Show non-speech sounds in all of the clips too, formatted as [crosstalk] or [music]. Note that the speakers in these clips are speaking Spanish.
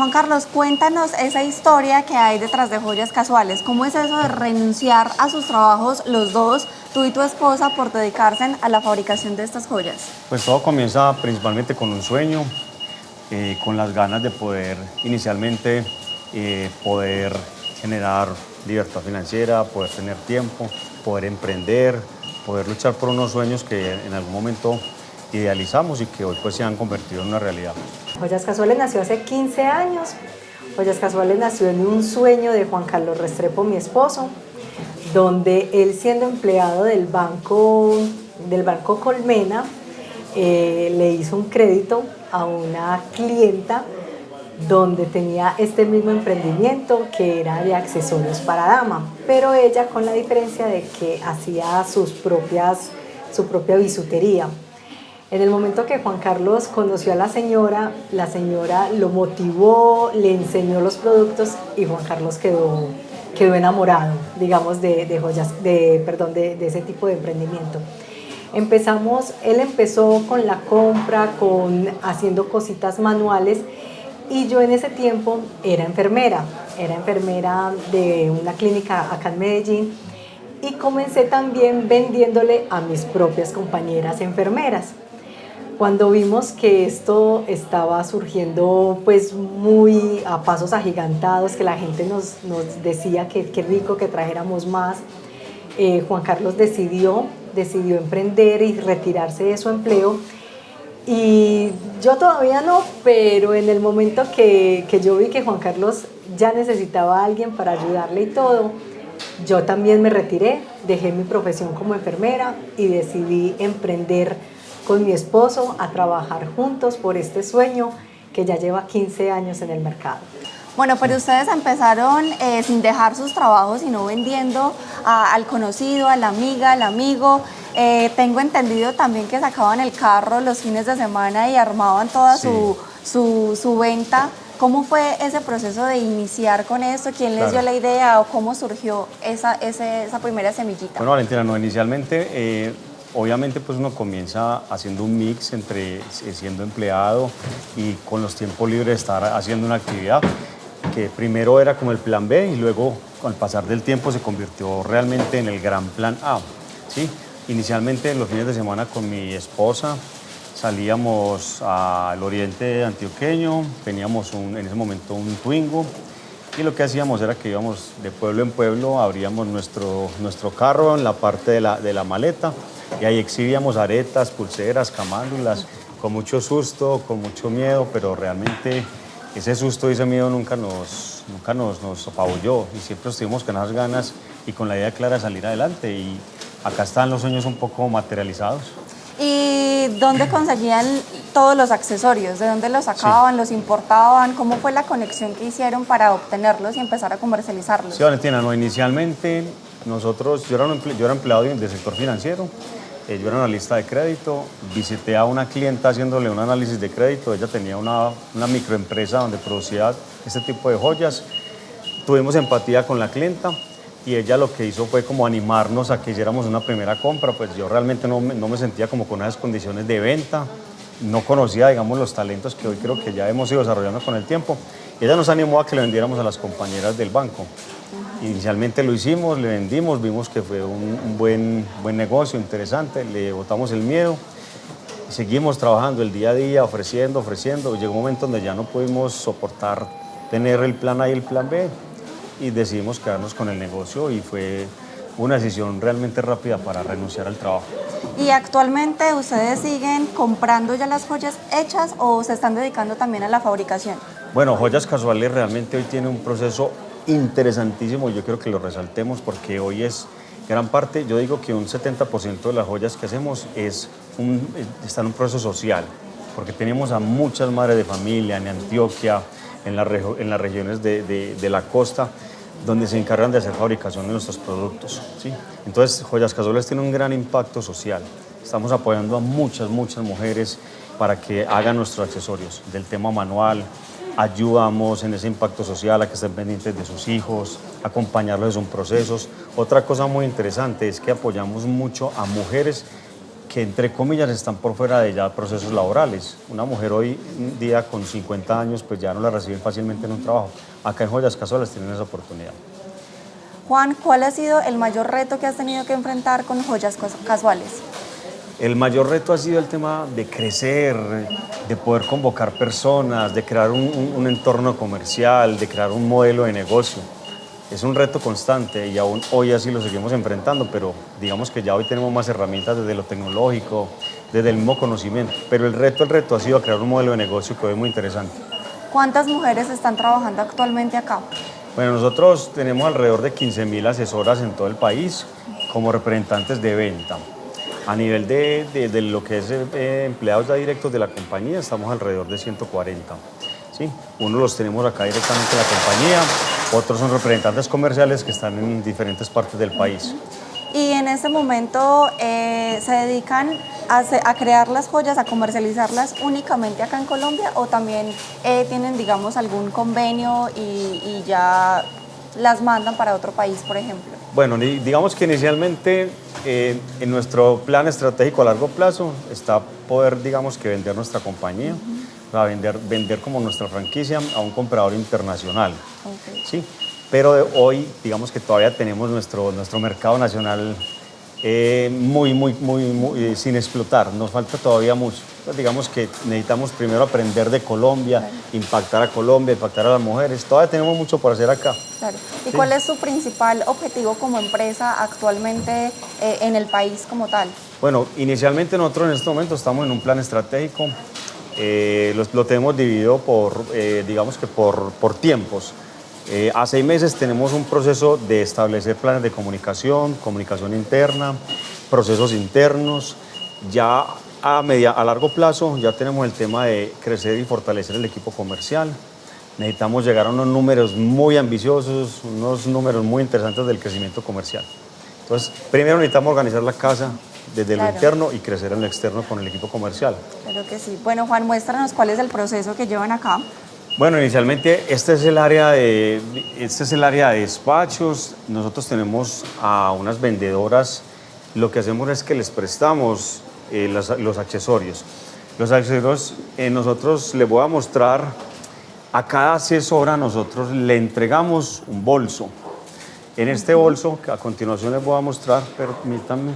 Juan Carlos, cuéntanos esa historia que hay detrás de Joyas Casuales. ¿Cómo es eso de renunciar a sus trabajos los dos, tú y tu esposa, por dedicarse a la fabricación de estas joyas? Pues todo comienza principalmente con un sueño, eh, con las ganas de poder inicialmente eh, poder generar libertad financiera, poder tener tiempo, poder emprender, poder luchar por unos sueños que en algún momento idealizamos y que hoy pues se han convertido en una realidad. Joyas Casuales nació hace 15 años. Joyas Casuales nació en un sueño de Juan Carlos Restrepo, mi esposo, donde él siendo empleado del banco, del banco Colmena, eh, le hizo un crédito a una clienta donde tenía este mismo emprendimiento que era de accesorios para dama, pero ella con la diferencia de que hacía sus propias, su propia bisutería. En el momento que Juan Carlos conoció a la señora, la señora lo motivó, le enseñó los productos y Juan Carlos quedó, quedó enamorado, digamos, de, joyas, de, perdón, de, ese tipo de emprendimiento. Empezamos, él empezó con la compra, con haciendo cositas manuales y yo en ese tiempo era enfermera, era enfermera de una clínica acá en Medellín y comencé también vendiéndole a mis propias compañeras enfermeras. Cuando vimos que esto estaba surgiendo pues muy a pasos agigantados, que la gente nos, decía que qué rico que trajéramos más, eh, Juan Carlos decidió, decidió emprender y retirarse de su empleo. Y yo todavía no, pero en el momento que, que, yo vi que Juan Carlos ya necesitaba a alguien para ayudarle y todo, yo también me retiré, dejé mi profesión como enfermera y decidí emprender con mi esposo a trabajar juntos por este sueño que ya lleva 15 años en el mercado. Bueno, pero ustedes empezaron eh, sin dejar sus trabajos, sino vendiendo al conocido, a la amiga, al amigo. Eh, tengo entendido también que sacaban el carro los fines de semana y armaban toda su, su, venta. ¿Cómo fue ese proceso de iniciar con esto? ¿Quién les dio la idea o cómo surgió esa, esa primera semillita? Bueno, Valentina, no, inicialmente eh, Obviamente pues uno comienza haciendo un mix entre eh, siendo empleado y con los tiempos libres estar haciendo una actividad que primero era como el plan B y luego con el pasar del tiempo se convirtió realmente en el gran plan A. ¿sí? Inicialmente en los fines de semana con mi esposa salíamos al oriente antioqueño, teníamos un, en ese momento un Twingo y lo que hacíamos era que íbamos de pueblo en pueblo, abríamos nuestro, nuestro carro en la parte de la, de la maleta y ahí exhibíamos aretas, pulseras, camándulas, con mucho susto, con mucho miedo, pero realmente ese susto y ese miedo nunca nos, nunca nos, nos apabulló y siempre estuvimos con las ganas y con la idea clara de salir adelante y acá están los sueños un poco materializados. ¿Y dónde conseguían todos los accesorios? ¿De dónde los sacaban, los importaban? ¿Cómo fue la conexión que hicieron para obtenerlos y empezar a comercializarlos? Sí, Valentina, no, inicialmente nosotros, yo era, yo era empleado del sector financiero, eh, yo era analista de crédito, visité a una clienta haciéndole un análisis de crédito, ella tenía una, una microempresa donde producía este tipo de joyas, tuvimos empatía con la clienta y ella lo que hizo fue como animarnos a que hiciéramos una primera compra, pues yo realmente no me, no me sentía como con esas condiciones de venta, no conocía, digamos, los talentos que hoy creo que ya hemos ido desarrollando con el tiempo. Ella nos animó a que le vendiéramos a las compañeras del banco. Inicialmente lo hicimos, le vendimos, vimos que fue un, buen, buen negocio, interesante, le botamos el miedo seguimos trabajando el día a día, ofreciendo, ofreciendo. Llegó un momento donde ya no pudimos soportar tener el plan A y el plan B y decidimos quedarnos con el negocio y fue una decisión realmente rápida para renunciar al trabajo. ¿Y actualmente ustedes siguen comprando ya las joyas hechas o se están dedicando también a la fabricación? Bueno, Joyas Casuales realmente hoy tiene un proceso interesantísimo, yo quiero que lo resaltemos porque hoy es gran parte, yo digo que un 70% de las joyas que hacemos es un, está en un proceso social, porque tenemos a muchas madres de familia en Antioquia, en, la, en las regiones de, de, la costa, donde se encargan de hacer fabricación de nuestros productos. ¿sí? Entonces, Joyas Casuales tiene un gran impacto social. Estamos apoyando a muchas, muchas mujeres para que hagan nuestros accesorios, del tema manual, ayudamos en ese impacto social a que estén pendientes de sus hijos, acompañarlos en sus procesos. Otra cosa muy interesante es que apoyamos mucho a mujeres que entre comillas están por fuera de ya procesos laborales. Una mujer hoy día con 50 años pues ya no la reciben fácilmente en un trabajo. Acá en Joyas Casuales tienen esa oportunidad. Juan, ¿cuál ha sido el mayor reto que has tenido que enfrentar con Joyas Casuales? El mayor reto ha sido el tema de crecer, de poder convocar personas, de crear un, un entorno comercial, de crear un modelo de negocio es un reto constante y aún hoy así lo seguimos enfrentando, pero digamos que ya hoy tenemos más herramientas desde lo tecnológico, desde el mismo conocimiento. Pero el reto, el reto ha sido crear un modelo de negocio que es muy interesante. ¿Cuántas mujeres están trabajando actualmente acá? Bueno, nosotros tenemos alrededor de 15.000 asesoras en todo el país como representantes de venta. A nivel de, de, lo que es eh, empleados ya directos de la compañía, estamos alrededor de 140. ¿sí? Uno los tenemos acá directamente en la compañía, otros son representantes comerciales que están en diferentes partes del país. Y en este momento eh, se dedican a, crear las joyas, a comercializarlas únicamente acá en Colombia o también eh, tienen, digamos, algún convenio y, ya las mandan para otro país, por ejemplo? Bueno, digamos que inicialmente eh, en nuestro plan estratégico a largo plazo está poder, digamos, que vender nuestra compañía a vender, vender como nuestra franquicia a un comprador internacional. ¿sí? Pero hoy, digamos que todavía tenemos nuestro, nuestro mercado nacional eh, muy, muy, muy, muy eh, sin explotar. Nos falta todavía mucho. Digamos que necesitamos primero aprender de Colombia, impactar a Colombia, impactar a las mujeres. Todavía tenemos mucho por hacer acá. Claro. ¿Y cuál es su principal objetivo como empresa actualmente eh, en el país como tal? Bueno, inicialmente nosotros en este momento estamos en un plan estratégico eh, lo, tenemos dividido por, eh, digamos que por, por tiempos. Eh, a seis meses tenemos un proceso de establecer planes de comunicación, comunicación interna, procesos internos. Ya a, media, a largo plazo ya tenemos el tema de crecer y fortalecer el equipo comercial. Necesitamos llegar a unos números muy ambiciosos, unos números muy interesantes del crecimiento comercial. Entonces, primero necesitamos organizar la casa, desde lo interno y crecer en lo externo con el equipo comercial. Claro que sí. Bueno, Juan, muéstranos cuál es el proceso que llevan acá. Bueno, inicialmente este es el área de, este es el área de despachos. Nosotros tenemos a unas vendedoras. Lo que hacemos es que les prestamos eh, los, accesorios. Los accesorios, eh, nosotros les voy a mostrar, a cada asesora nosotros le entregamos un bolso. En este bolso, que a continuación les voy a mostrar, permítanme,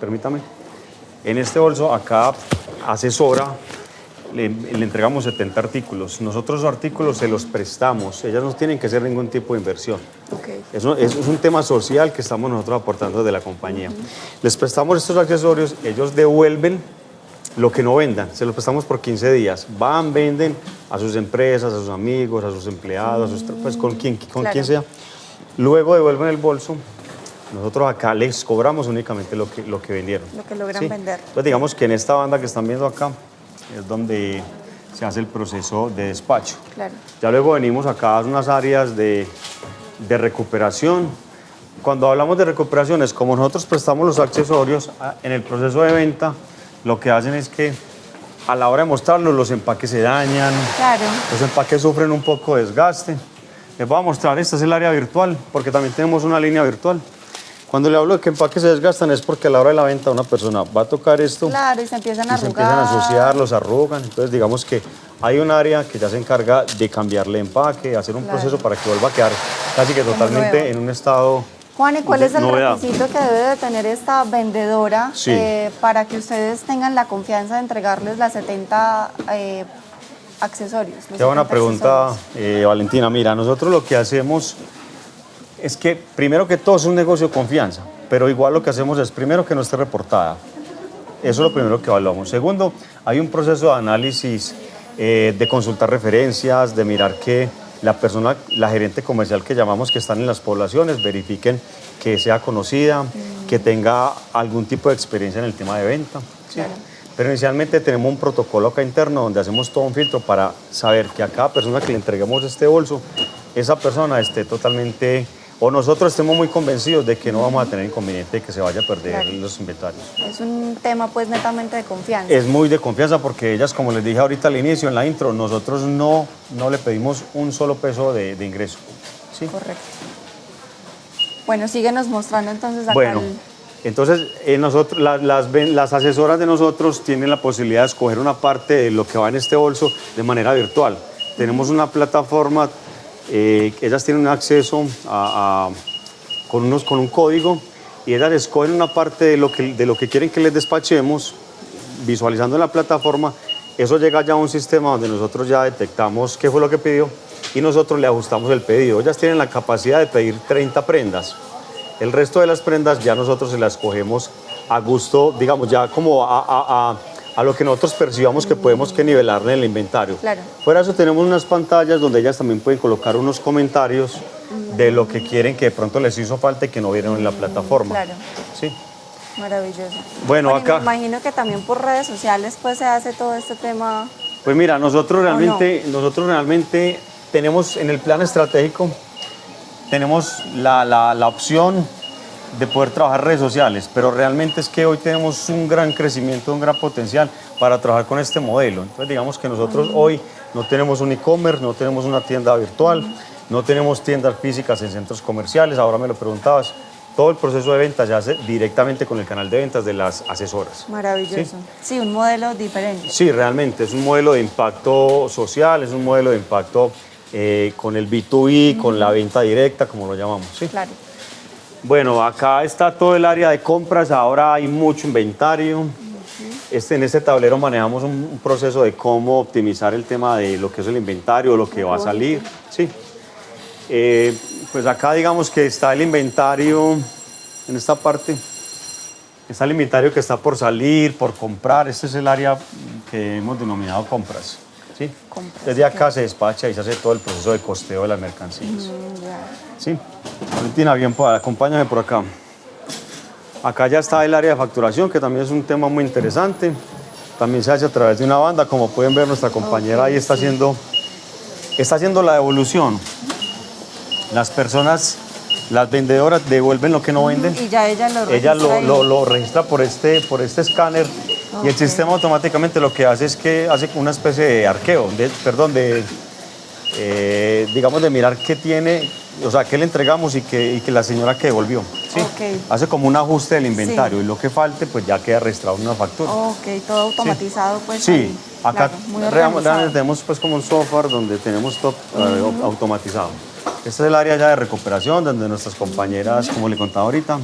permítame. En este bolso, acá asesora, le, entregamos 70 artículos. Nosotros los artículos se los prestamos, ellas no tienen que hacer ningún tipo de inversión. Okay. Eso, es un tema social que estamos nosotros aportando de la compañía. Les prestamos estos accesorios, ellos devuelven lo que no vendan, se los prestamos por 15 días. Van, venden a sus empresas, a sus amigos, a sus empleados, pues con quien, con quien sea. Luego devuelven el bolso nosotros acá les cobramos únicamente lo que, lo que vendieron. Lo que logran vender. Entonces digamos que en esta banda que están viendo acá es donde se hace el proceso de despacho. Claro. Ya luego venimos acá a unas áreas de, de recuperación. Cuando hablamos de recuperación es como nosotros prestamos los accesorios en el proceso de venta, lo que hacen es que a la hora de mostrarlos los empaques se dañan, claro. los empaques sufren un poco de desgaste. Les voy a mostrar, esta es el área virtual, porque también tenemos una línea virtual. Cuando le hablo de que empaques se desgastan es porque a la hora de la venta una persona va a tocar esto claro, y se empiezan a y se empiezan a asociar, los arrugan. Entonces digamos que hay un área que ya se encarga de cambiarle empaque, hacer un proceso para que vuelva a quedar casi que totalmente en un estado Juan, ¿y cuál es el requisito que debe de tener esta vendedora eh, para que ustedes tengan la confianza de entregarles las 70 eh, accesorios? Qué buena pregunta, eh, Valentina. Mira, nosotros lo que hacemos es que primero que todo es un negocio de confianza, pero igual lo que hacemos es primero que no esté reportada. Eso es lo primero que evaluamos. Segundo, hay un proceso de análisis, eh, de consultar referencias, de mirar que la persona, la gerente comercial que llamamos que están en las poblaciones, verifiquen que sea conocida, que tenga algún tipo de experiencia en el tema de venta. Pero inicialmente tenemos un protocolo acá interno donde hacemos todo un filtro para saber que a cada persona que le entreguemos este bolso, esa persona esté totalmente o nosotros estemos muy convencidos de que no vamos a tener inconveniente de que se vaya a perder los inventarios. Es un tema pues netamente de confianza. Es muy de confianza porque ellas, como les dije ahorita al inicio, en la intro, nosotros no, no le pedimos un solo peso de, ingreso. ¿sí? Correcto. Bueno, síguenos mostrando entonces acá bueno, Entonces, eh, nosotros, la- las, ven- las asesoras de nosotros tienen la posibilidad de escoger una parte de lo que va en este bolso de manera virtual. Tenemos una plataforma, eh, ellas tienen acceso a, a- con, unos, con un código y ellas escogen una parte de lo, que, de lo que quieren que les despachemos, visualizando en la plataforma. Eso llega ya a un sistema donde nosotros ya detectamos qué fue lo que pidió y nosotros le ajustamos el pedido. Ellas tienen la capacidad de pedir 30 prendas. El resto de las prendas ya nosotros se las cogemos a gusto, digamos, ya como a- a- lo que nosotros percibamos que podemos que nivelar en el inventario. Claro. Fuera de eso tenemos unas pantallas donde ellas también pueden colocar unos comentarios de lo que quieren que de pronto les hizo falta y que no vieron en la plataforma. Claro. Sí. Maravilloso. Bueno, y acá- Me imagino que también por redes sociales pues se hace todo este tema. Pues mira, nosotros no? realmente, nosotros realmente tenemos en el plan estratégico, tenemos la, la- la opción de poder trabajar redes sociales, pero realmente es que hoy tenemos un gran crecimiento, un gran potencial para trabajar con este modelo. Entonces digamos que nosotros hoy no tenemos un e-commerce, no tenemos una tienda virtual, no tenemos tiendas físicas en centros comerciales, ahora me lo preguntabas. Todo el proceso de ventas se hace directamente con el canal de ventas de las asesoras. Maravilloso. Sí, un modelo diferente. Sí, realmente es un modelo de impacto social, es un modelo de impacto eh, con el B2B, con la venta directa, como lo llamamos. ¿sí? Claro. Bueno, acá está todo el área de compras, ahora hay mucho inventario. Este, en este tablero manejamos un, un proceso de cómo optimizar el tema de lo que es el inventario, lo que va a salir. Sí. Eh, pues acá digamos que está el inventario en esta parte. Está el inventario que está por salir, por comprar. Este es el área que hemos denominado compras. ¿Sí? Desde acá se despacha y se hace todo el proceso de costeo de las mercancías. Mm. Sí. Valentina, bien, pues, acompáñame por acá. Acá ya está el área de facturación, que también es un tema muy interesante. También se hace a través de una banda. Como pueden ver, nuestra compañera ahí está haciendo, está haciendo la devolución. Las personas, las vendedoras devuelven lo que no venden. Y ya ella lo Ella lo, registra ahí. lo- lo registra por este, por este escáner y el sistema automáticamente lo que hace es que hace una especie de arqueo, de, perdón, de, eh, digamos, de mirar qué tiene, o sea, qué le entregamos y que, y que la señora que devolvió. ¿sí? Hace como un ajuste del inventario y lo que falte, pues ya queda registrado en una factura. Ok, todo automatizado pues. Sí, ahí. acá Claro, tenemos pues como un software donde tenemos todo eh, au- automatizado. Este es el área ya de recuperación donde nuestras compañeras, como le contaba ahorita,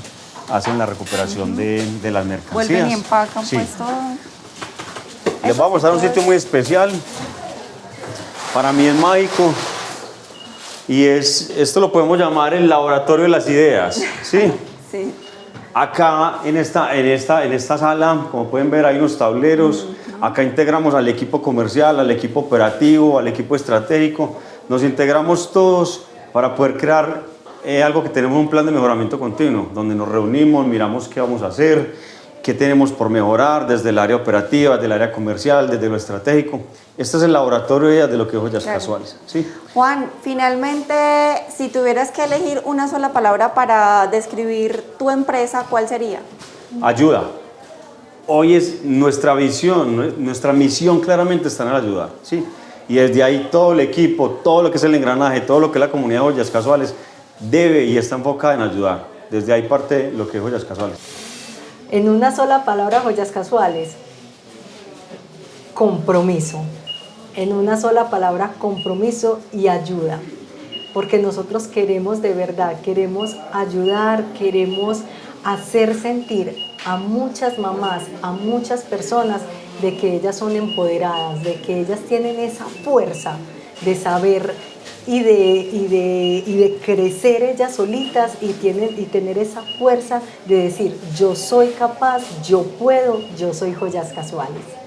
hacen la recuperación de, de las mercancías. Vuelven y empacan Sí. pues todo. Les vamos a mostrar un sitio muy especial. Para mí es mágico. Y es, esto lo podemos llamar el laboratorio de las ideas. ¿sí? [laughs] Sí. Acá en esta, en, esta, en esta sala, como pueden ver, hay unos tableros. Acá integramos al equipo comercial, al equipo operativo, al equipo estratégico. Nos integramos todos para poder crear eh, algo que tenemos un plan de mejoramiento continuo, donde nos reunimos, miramos qué vamos a hacer, qué tenemos por mejorar desde el área operativa, desde el área comercial, desde lo estratégico. Este es el laboratorio de lo que es Joyas Claro. Casuales. ¿sí? Juan, finalmente, si tuvieras que elegir una sola palabra para describir tu empresa, ¿cuál sería? Ayuda. Hoy es nuestra visión, nue- nuestra misión claramente está en el ayudar, ¿sí? Y desde ahí todo el equipo, todo lo que es el engranaje, todo lo que es la comunidad de Joyas Casuales debe y está enfocada en ayudar. Desde ahí parte lo que es Joyas Casuales. En una sola palabra, joyas casuales. Compromiso. En una sola palabra, compromiso y ayuda. Porque nosotros queremos de verdad, queremos ayudar, queremos hacer sentir a muchas mamás, a muchas personas de que ellas son empoderadas, de que ellas tienen esa fuerza de saber y de, y de, y de crecer ellas solitas y, tienen, y tener esa fuerza de decir, yo soy capaz, yo puedo, yo soy joyas casuales.